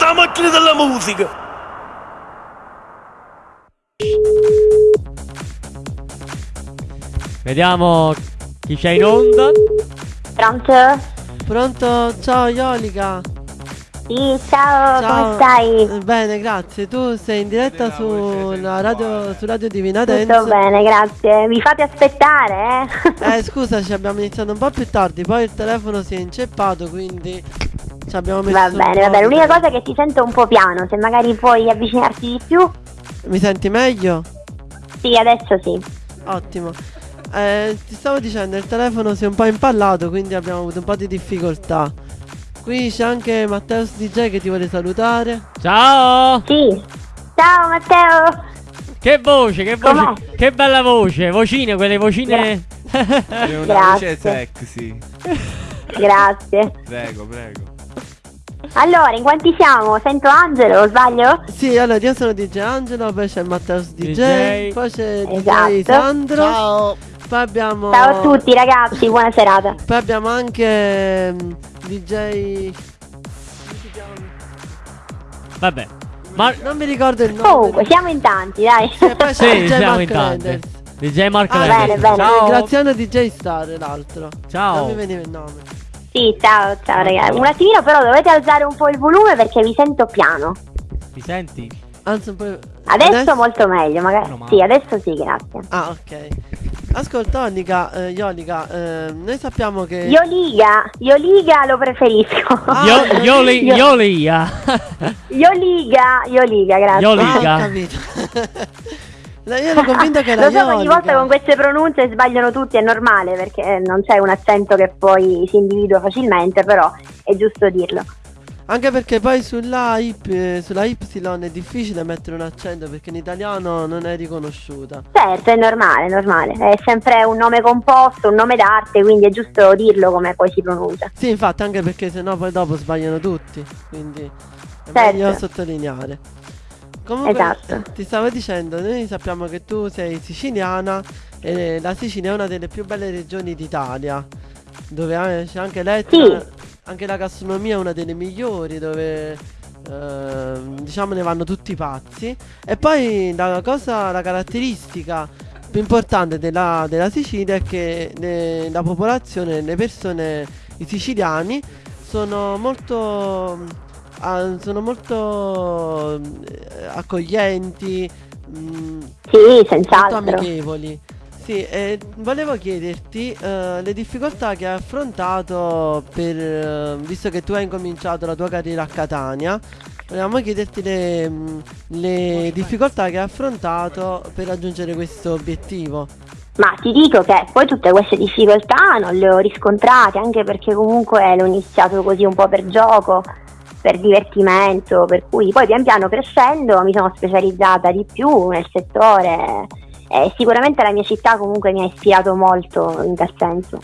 no? Io ci sento la macchina della musica. Vediamo chi c'è in onda. Pronto? Pronto? Ciao Iolica. Sì, ciao, come stai? Eh, Bene, grazie. Tu sei in diretta sulla radio, su radio Divina Dance. Tutto bene, grazie. Mi fate aspettare, eh? Eh, scusa, ci abbiamo iniziato un po' più tardi, poi il telefono si è inceppato, quindi ci abbiamo messo Va bene, va bene. L'unica cosa è che ti sento un po' piano, se magari puoi avvicinarti di più. Mi senti meglio? Sì, adesso sì. Ottimo. Eh, ti stavo dicendo, il telefono si è un po' impallato, quindi abbiamo avuto un po' di difficoltà. Qui c'è anche Matteus DJ che ti vuole salutare. Ciao! Sì. Ciao Matteo. Che voce, che voce, Com'è? che bella voce, vocine, quelle vocine. È una Grazie. voce sexy. Grazie. Prego, prego. Allora, in quanti siamo? Sento Angelo, o sbaglio? Sì, allora io sono DJ Angelo, poi c'è Matteus DJ, DJ. poi c'è Esatto. DJ Sandro. Ciao. Poi abbiamo Ciao a tutti ragazzi, buona serata. Poi abbiamo anche mm, DJ Vabbè. Ma Non mi ricordo il nome. Comunque, siamo in tanti, dai. E poi c'è sì, DJ siamo Mark in tanti. Landers. DJ Mark Ah, Landers. bene, bene. Ciao. Graziano DJ Star l'altro. Ciao. Non mi veniva il nome. Sì, ciao, ciao ragazzi. Un attimino però dovete alzare un po' il volume perché vi sento piano. Mi senti? Anzi un po'. Adesso, molto meglio, magari. Male. Sì, adesso sì, grazie. Ah, ok. Ascolta, Onica, eh, Iolica, eh, noi sappiamo che. Io liga, io liga lo preferisco. Ah, Io, io, li, io- io lia. Io liga, io liga, grazie. Io Ah, liga. ho capito. No, io ero convinta che era Lo so ogni volta con queste pronunce sbagliano tutti, è normale perché non c'è un accento che poi si individua facilmente, però è giusto dirlo. Anche perché poi sulla, Y, eh, sulla Y è difficile mettere un accento perché in italiano non è riconosciuta. Certo, è normale, è normale. È sempre un nome composto, un nome d'arte, quindi è giusto dirlo come poi si pronuncia. Sì, infatti, anche perché sennò poi dopo sbagliano tutti. Quindi è Certo. meglio sottolineare. Comunque, Esatto. ti stavo dicendo, noi sappiamo che tu sei siciliana e la Sicilia è una delle più belle regioni d'Italia, dove c'è anche l'Etna, Sì. anche la gastronomia è una delle migliori, dove eh, diciamo ne vanno tutti pazzi. E poi la cosa, la caratteristica più importante della, della Sicilia è che le- la popolazione, le persone, i siciliani sono molto, ah, sono molto eh, accoglienti, mm, Sì, molto senz'altro. amichevoli. Sì, e volevo chiederti eh, le difficoltà che hai affrontato per, eh, visto che tu hai incominciato la tua carriera a Catania, volevamo chiederti le, mm, le difficoltà che hai affrontato per raggiungere questo obiettivo. Ma ti dico che poi tutte queste difficoltà non le ho riscontrate, anche perché comunque l'ho iniziato così un po' per gioco, per divertimento, per cui poi pian piano crescendo mi sono specializzata di più nel settore e sicuramente la mia città comunque mi ha ispirato molto in tal senso.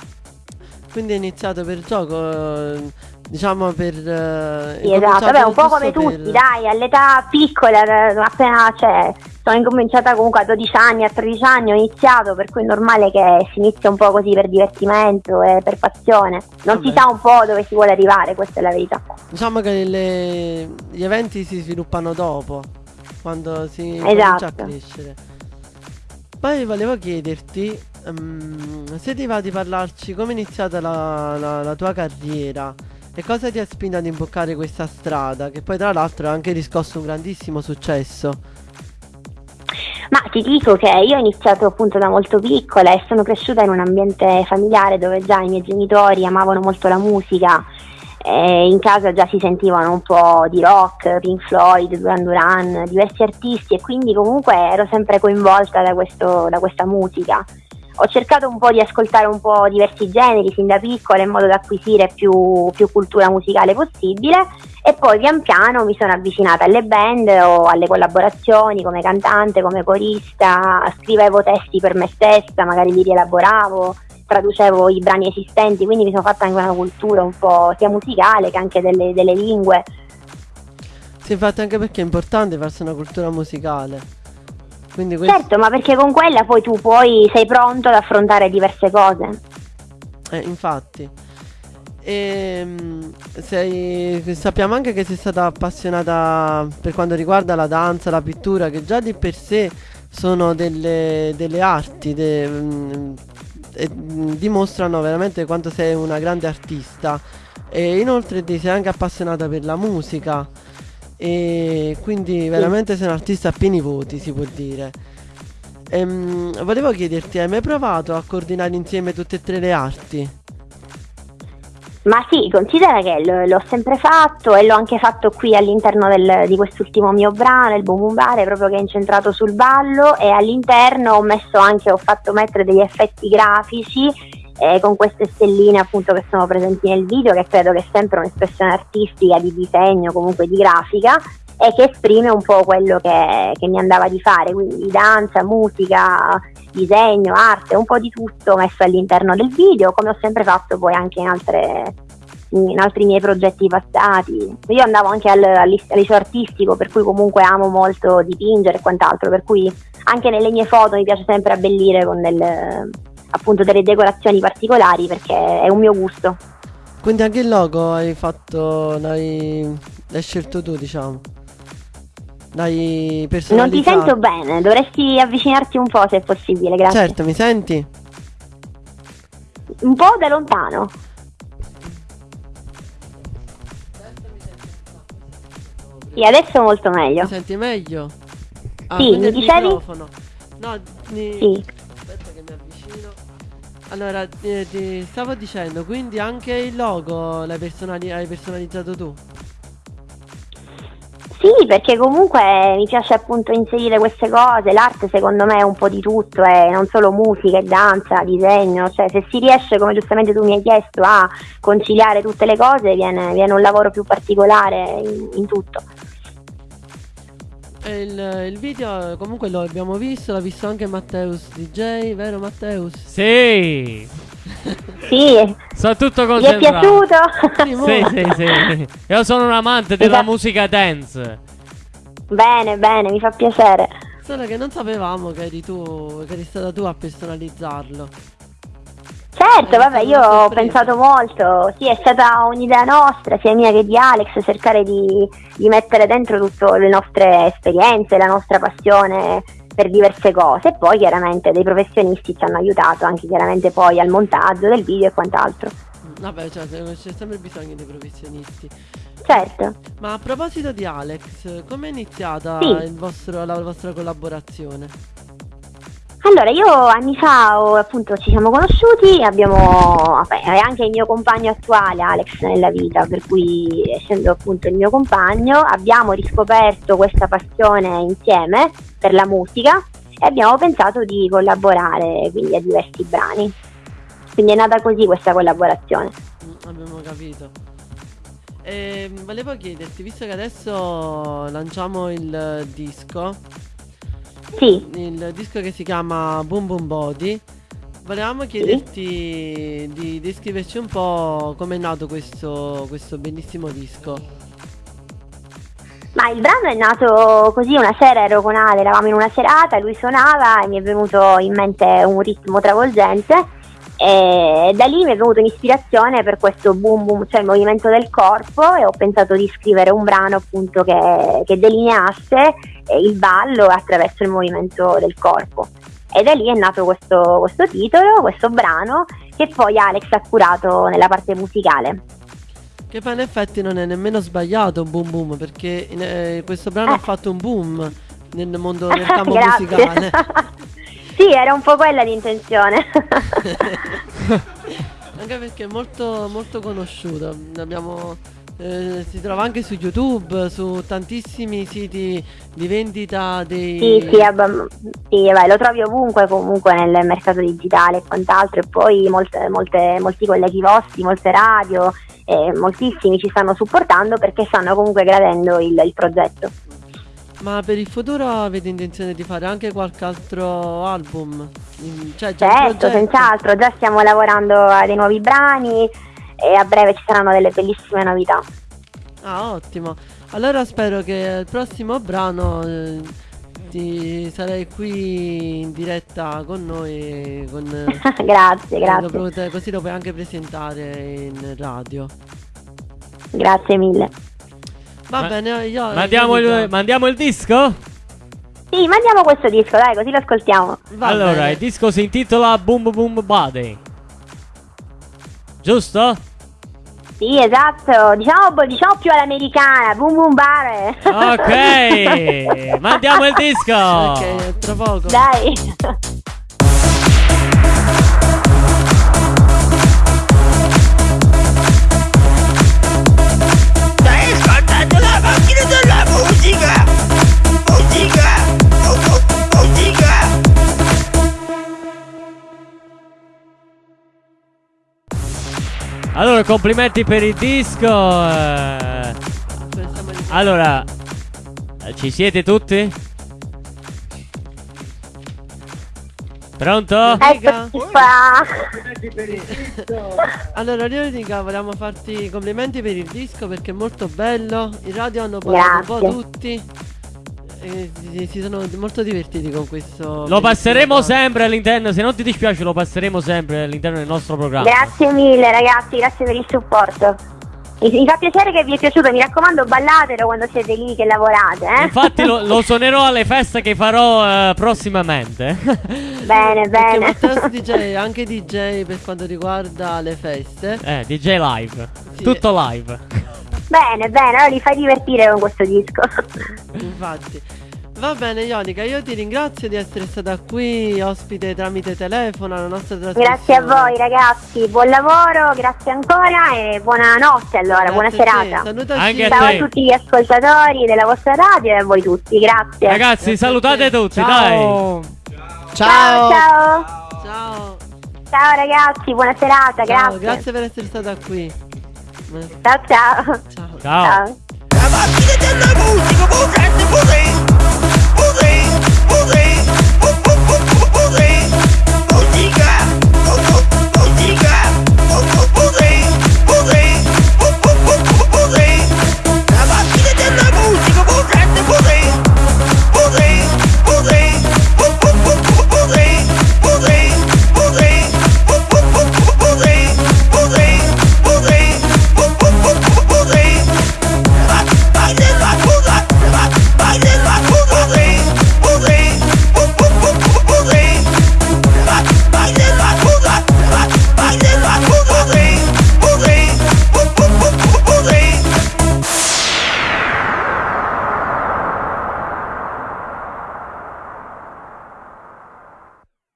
Quindi hai iniziato per gioco, diciamo per... eh, Sì, esatto, vabbè, un po' come giusto tutti, per- dai, all'età piccola, eh, appena cioè, sono incominciata comunque a 12 anni, a 13 anni ho iniziato, per cui è normale che si inizia un po' così per divertimento e per passione. Non si Vabbè. sa un po' dove si vuole arrivare, questa è la verità. Diciamo che le- gli eventi si sviluppano dopo, quando si comincia a Esatto. crescere. Poi volevo chiederti ehm, se ti va di parlarci come è iniziata la, la- la tua carriera e cosa ti ha spinto ad imboccare questa strada, che poi tra l'altro ha anche riscosso un grandissimo successo. Ma ti dico che io ho iniziato appunto da molto piccola e sono cresciuta in un ambiente familiare dove già i miei genitori amavano molto la musica. E in casa già si sentivano un po' di rock, Pink Floyd, Duran Duran, diversi artisti e quindi comunque ero sempre coinvolta da, questo- da questa musica. Ho cercato un po' di ascoltare un po' diversi generi sin da piccola in modo da acquisire più, più cultura musicale possibile e poi pian piano mi sono avvicinata alle band o alle collaborazioni come cantante, come corista, scrivevo testi per me stessa, magari li rielaboravo, traducevo i brani esistenti, quindi mi sono fatta anche una cultura un po' sia musicale che anche delle, delle lingue. Sì, infatti anche perché è importante farsi una cultura musicale. Quindi questo... Certo, ma perché con quella poi tu poi sei pronto ad affrontare diverse cose. Eh, infatti. E mm, sei, sappiamo anche che sei stata appassionata per quanto riguarda la danza, la pittura, che già di per sé sono delle, delle arti, de- mm, e, mm, dimostrano veramente quanto sei una grande artista. E inoltre ti sei anche appassionata per la musica. E quindi veramente sei un artista a pieni voti, si può dire. Ehm, volevo chiederti, hai mai provato a coordinare insieme tutte e tre le arti? Ma sì, considera che l- l'ho sempre fatto e l'ho anche fatto qui all'interno del- di quest'ultimo mio brano, il Boom Boom Bar, proprio che è incentrato sul ballo e all'interno ho messo anche, ho fatto mettere degli effetti grafici eh, con queste stelline appunto che sono presenti nel video, che credo che è sempre un'espressione artistica di disegno, comunque di grafica e che esprime un po' quello che, che mi andava di fare, quindi danza, musica, disegno, arte, un po' di tutto messo all'interno del video, come ho sempre fatto poi anche in, altre, in altri miei progetti passati. Io andavo anche al, al, liceo artistico, per cui comunque amo molto dipingere e quant'altro, per cui anche nelle mie foto mi piace sempre abbellire con del, appunto delle decorazioni particolari perché è un mio gusto. Quindi anche il logo hai fatto, l'hai, l'hai scelto tu, diciamo. L'hai Non ti sento bene, dovresti avvicinarti un po' se è possibile, grazie. Certo, mi senti? Un po' da lontano. Sì, adesso molto meglio. Mi senti meglio? Ah, Sì, mi dicevi? microfono. No, mi... Sì. Allora, ti, ti stavo dicendo, quindi anche il logo l'hai personali- hai personalizzato tu? Sì, perché comunque mi piace appunto inserire queste cose, l'arte secondo me è un po' di tutto, è non solo musica e danza, disegno, cioè se si riesce, come giustamente tu mi hai chiesto, a conciliare tutte le cose viene, viene un lavoro più particolare in, in tutto. Il, il video comunque lo abbiamo visto, l'ha visto anche Matteus DJ, vero Matteus? Sì. Sì, Sono tutto vi è concentrato. piaciuto? Sì, Sì, sì, sì. Io sono un amante della Esatto. musica dance. bene, bene, mi fa piacere. Solo che non sapevamo che eri tu, che eri stata tu a personalizzarlo. Certo, Eh, vabbè, io ho pensato molto, sì, è stata un'idea nostra, sia mia che di Alex, cercare di, di mettere dentro tutte le nostre esperienze, la nostra passione per diverse cose e poi chiaramente dei professionisti ci hanno aiutato anche chiaramente poi al montaggio del video e quant'altro. Vabbè, cioè, c'è sempre bisogno dei professionisti. Certo, Ma a proposito di Alex, come è iniziata Sì. vostro- la vostra collaborazione? Allora io anni fa ho- appunto ci siamo conosciuti, abbiamo, vabbè, è anche il mio compagno attuale Alex nella vita, per cui essendo appunto il mio compagno abbiamo riscoperto questa passione insieme per la musica e abbiamo pensato di collaborare quindi a diversi brani. Quindi è nata così questa collaborazione. Mm, abbiamo capito. E volevo chiederti, visto che adesso lanciamo il disco, Sì, il disco che si chiama Boom Boom Body, volevamo chiederti di descriverci un po' come è nato questo, questo bellissimo disco. ma il brano è nato così una sera ero con Ale, eravamo in una serata, lui suonava e mi è venuto in mente un ritmo travolgente e da lì mi è venuta un'ispirazione per questo boom boom, cioè il movimento del corpo e ho pensato di scrivere un brano appunto che, che delineasse eh, il ballo attraverso il movimento del corpo. E da lì è nato questo, questo titolo, questo brano che poi Alex ha curato nella parte musicale. Che poi in effetti non è nemmeno sbagliato Boom Boom, perché eh, questo brano ha Eh. fatto un boom nel mondo del campo Grazie. musicale. sì, era un po' quella l'intenzione. Anche perché è molto, molto conosciuto. Abbiamo, eh, si trova anche su YouTube, su tantissimi siti di vendita dei. sì, sì, abb- sì, vai, lo trovi ovunque comunque nel mercato digitale e quant'altro e poi molte, molte- molti colleghi vostri, molte radio, eh, moltissimi ci stanno supportando perché stanno comunque gradendo il, il progetto. Ma per il futuro avete intenzione di fare anche qualche altro album? Cioè, Certo, senz'altro, già stiamo lavorando a dei nuovi brani e a breve ci saranno delle bellissime novità. Ah, ottimo. Allora spero che il prossimo brano eh, ti sarei qui in diretta con noi con grazie, lo grazie. potete- così lo puoi anche presentare in radio. Grazie mille. Va Ma- bene, io Mandiamo il, mandiamo il disco? Sì, mandiamo questo disco, dai, così lo ascoltiamo. Va allora, bene. il disco si intitola Boom Boom Body. Giusto? Sì, esatto. Diciamo, diciamo più all'americana. Boom boom bare. Ok, mandiamo il disco. Ok, tra poco. Dai. Allora, complimenti per il disco. Allora, ci siete tutti? Pronto? Eccoci qua. Allora, Leonica, volevamo farti i complimenti per il disco perché è molto bello. In radio hanno parlato un po' tutti. E si, si sono molto divertiti con questo. Lo passeremo sempre all'interno, se non ti dispiace lo passeremo sempre all'interno del nostro programma. Grazie mille ragazzi, grazie per il supporto. Mi, fa piacere che vi è piaciuto, mi raccomando ballatelo quando siete lì che lavorate, eh? Infatti lo, lo suonerò alle feste che farò eh, prossimamente. Bene, bene. Matteo DJ, anche DJ per quanto riguarda le feste. eh, DJ live. Sì. Tutto live. Bene, bene, allora li fai divertire con questo disco. Infatti. Va bene, Ionica, io ti ringrazio di essere stata qui ospite tramite telefono alla nostra trasmissione. Grazie a voi ragazzi, buon lavoro, grazie ancora e buonanotte allora, buona Grazie a te. serata. Salutaci. Anche a Ciao a te. tutti gli ascoltatori della vostra radio e a voi tutti, grazie. Ragazzi, Grazie salutate te. tutti, dai. ciao, ciao. Ciao. Ciao ragazzi, buona serata, Ciao, grazie. grazie per essere stata qui. Ciao ciao. Ciao. Ciao. Ciao.